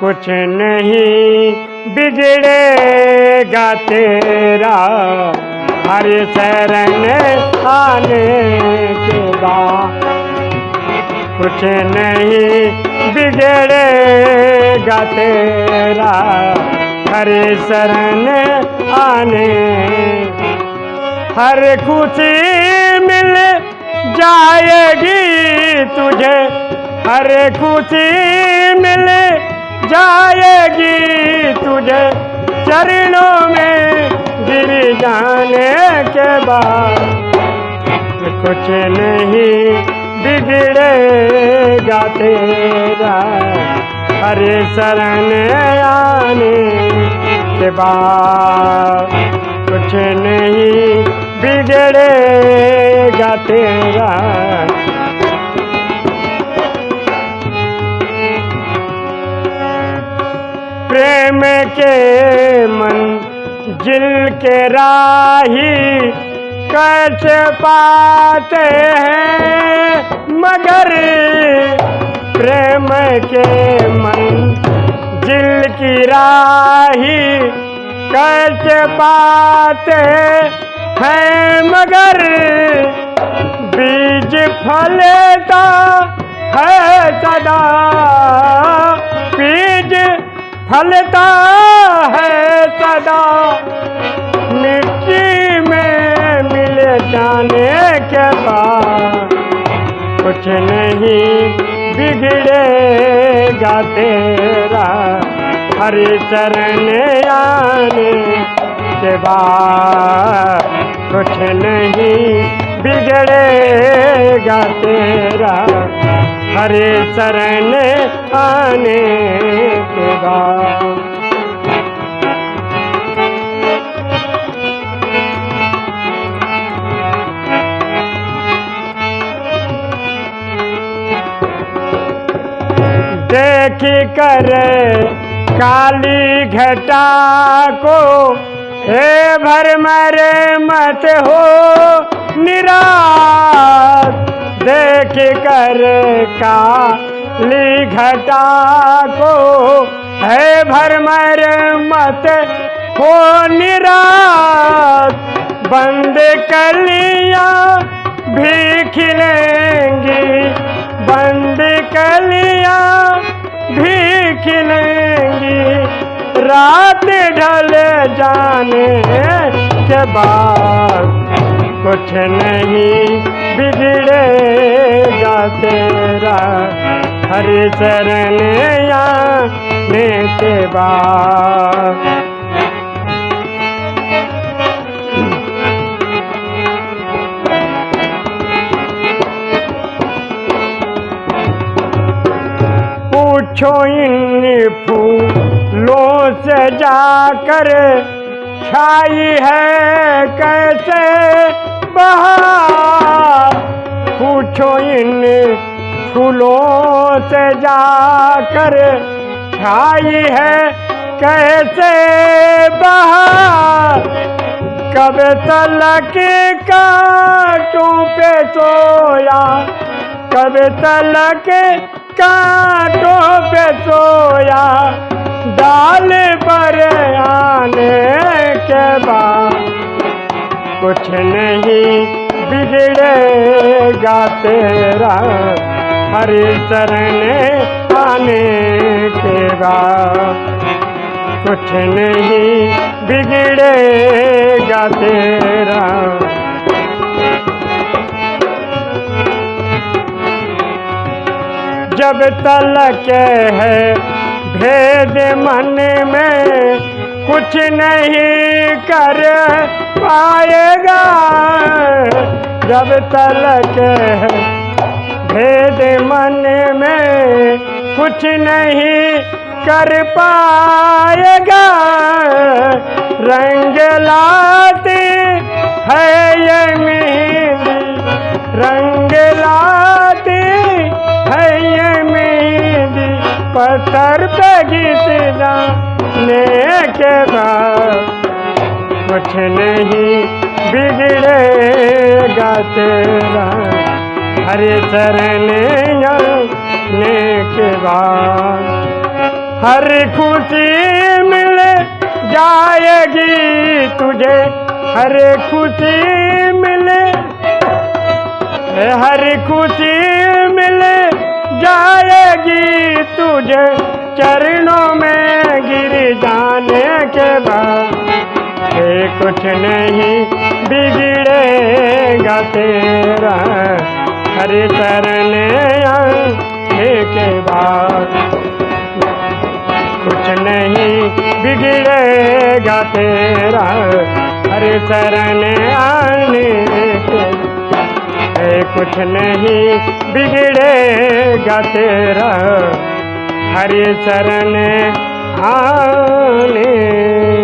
कुछ नहीं बिगड़ेगा तेरा। हर शरण आने के बाद कुछ नहीं बिगड़ेगा तेरा। हर शरण आने हर खुशी मिल जाएगी तुझे। हर खुशी मिल जाएगी तुझे चरणों में गिर जाने के बाद। कुछ नहीं बिगड़ेगा तेरा हरे शरण आने के बाद। कुछ नहीं बिगड़ेगा तेरा जिल के राही कच पाते हैं, मगर प्रेम के मन जिल की राही कच पाते हैं, मगर बीज फलता है सदा। बीज फलता है सदा। जाने के बाद कुछ नहीं बिगड़ेगा तेरा। हरि चरण आने के बाद कुछ नहीं बिगड़ेगा तेरा। हरे शरण आने देख कर काली घटा को, हे भर मरे मत हो निराश। देख कर काली घटा को, है भर मरे मत हो निराश। बंद कलियाँ भी खिलेंगी बंद कलियाँ जाने के बाद कुछ नहीं बिगड़ेगा तेरा हरि शरण आने के बाद। पूछो इन फूलों जाकर छाई है कैसे? बहार पूछो इन फूलों से जाकर छाई है कैसे? बहार कब तलक कांटों पे सोया? कब तलक कांटों पे सोया? डाल पर आने के बाद कुछ नहीं बिगड़ेगा तेरा हरि शरण आने के बाद कुछ नहीं बिगड़ेगा तेरा। जब तलक है भेद मन में कुछ नहीं कर पाएगा। जब तलक भेद मन में कुछ नहीं कर पाएगा, रंग लाती है ये पत्थर पे ने के बाद कुछ नहीं बिगड़ेगा तेरा। हरे शरण ने के बाद हर खुशी मिल जाएगी तुझे। हर खुशी मिले, हर खुशी जाएगी तुझे चरणों में गिर जाने के बाद। कुछ नहीं बिगड़ेगा तेरा, हरे शरण के बाद। कुछ नहीं बिगड़ेगा तेरा, हरे शरण कुछ नहीं बिगड़ेगा तेरा। हरि शरण आने।